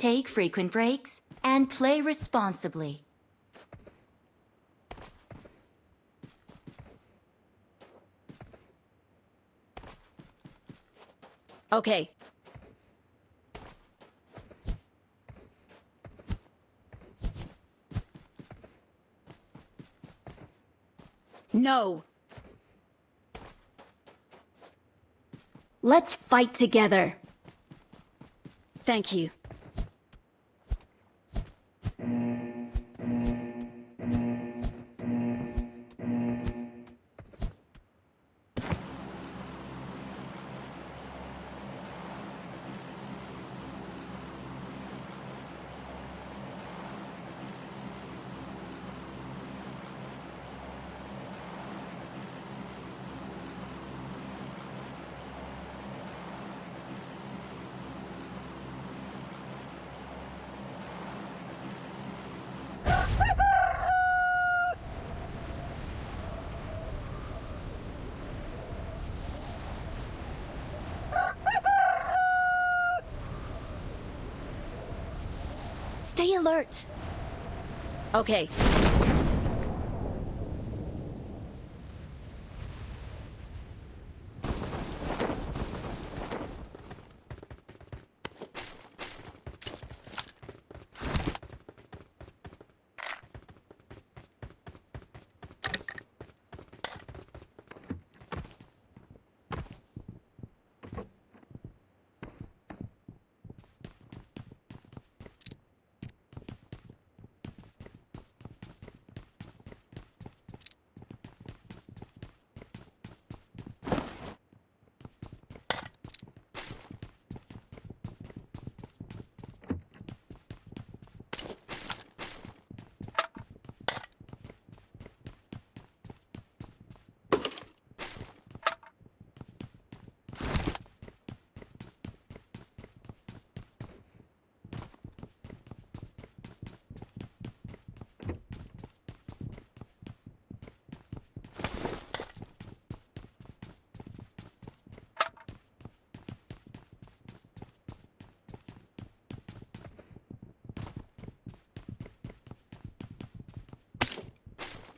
Take frequent breaks and play responsibly. Okay. No. Let's fight together. Thank you. Stay alert. Okay.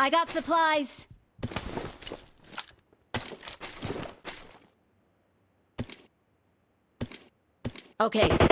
I got supplies. Okay.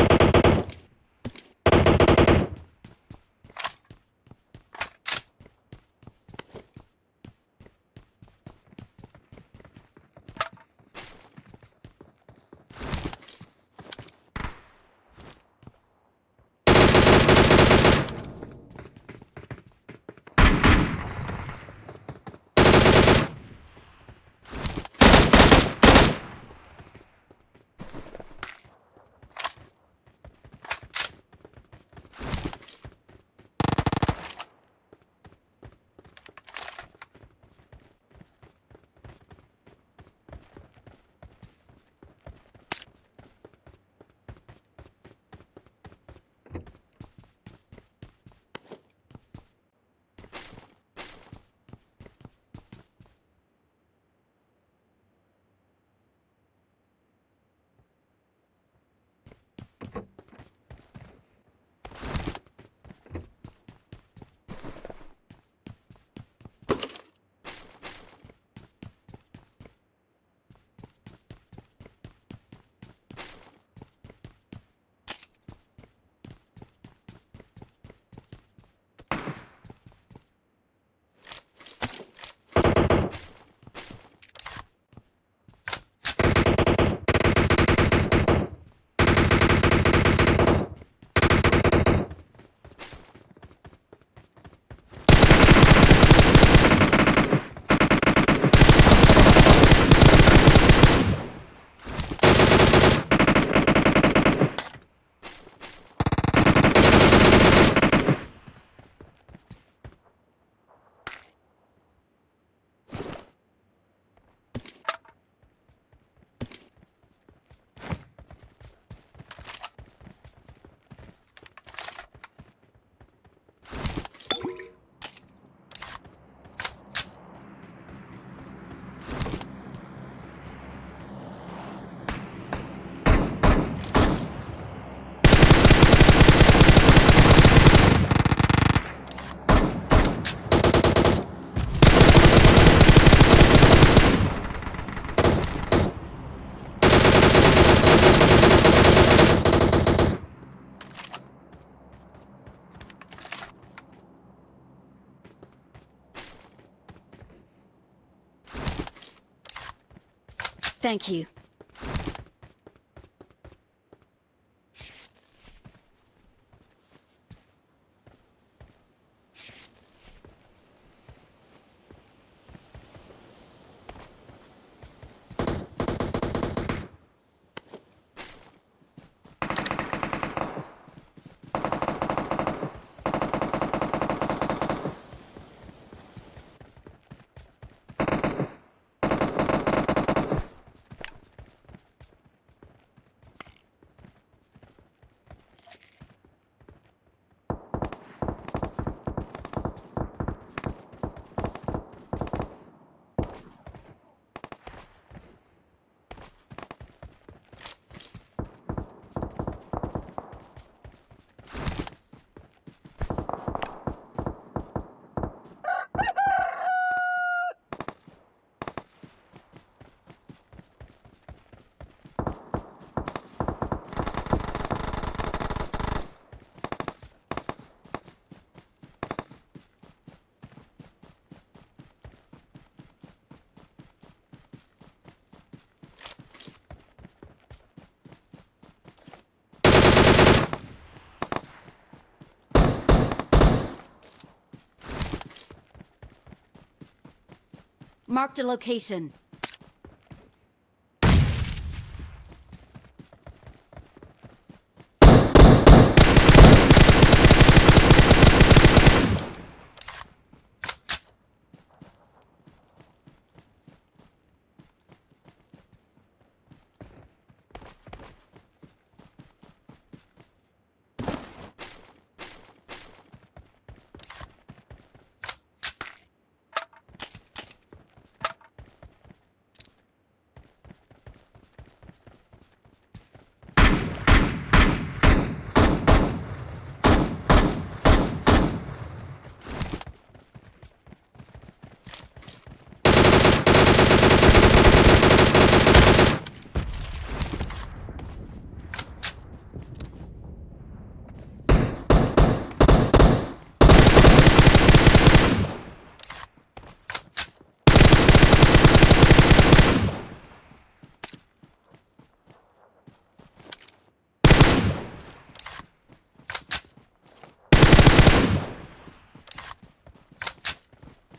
Marked a location.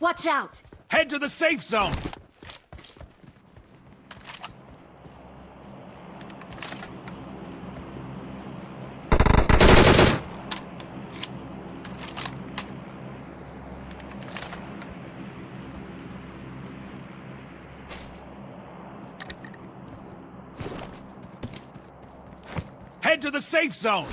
Watch out! Head to the safe zone! Head to the safe zone!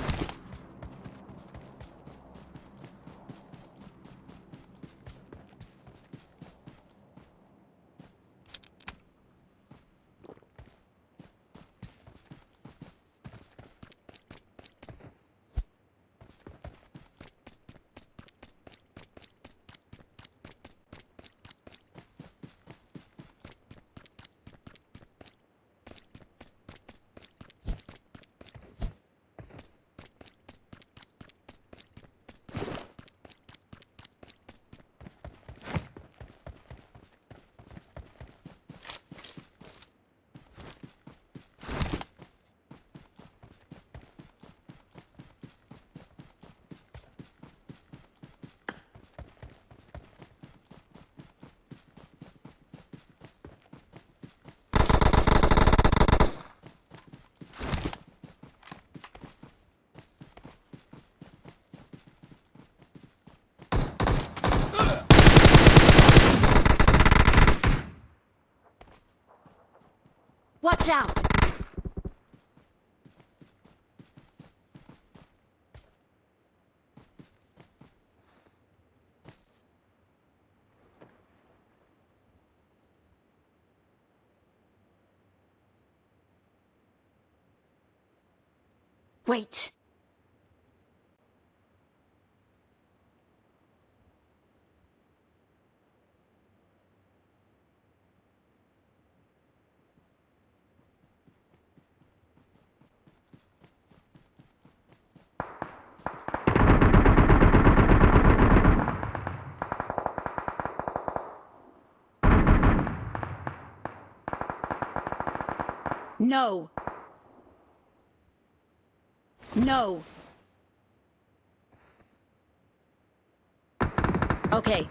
Watch out! Wait. No. No. Okay.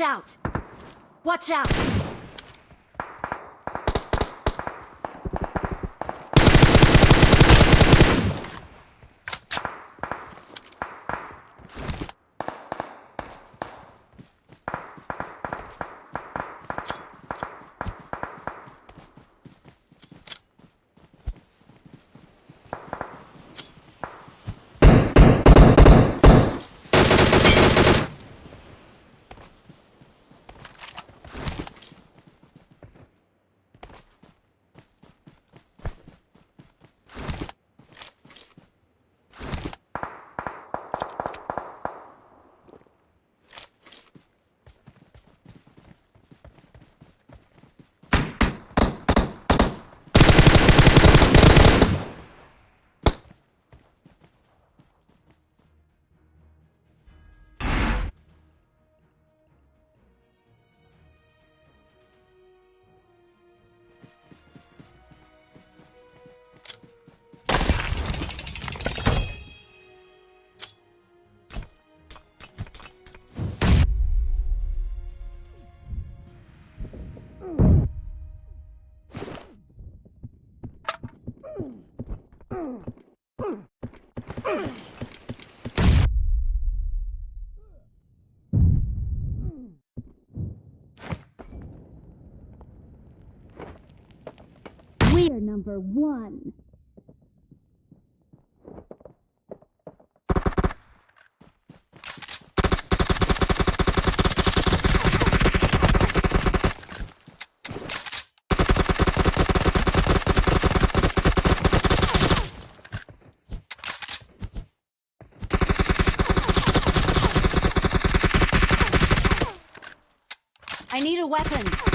Watch out! Watch out! We're number one. I need a weapon.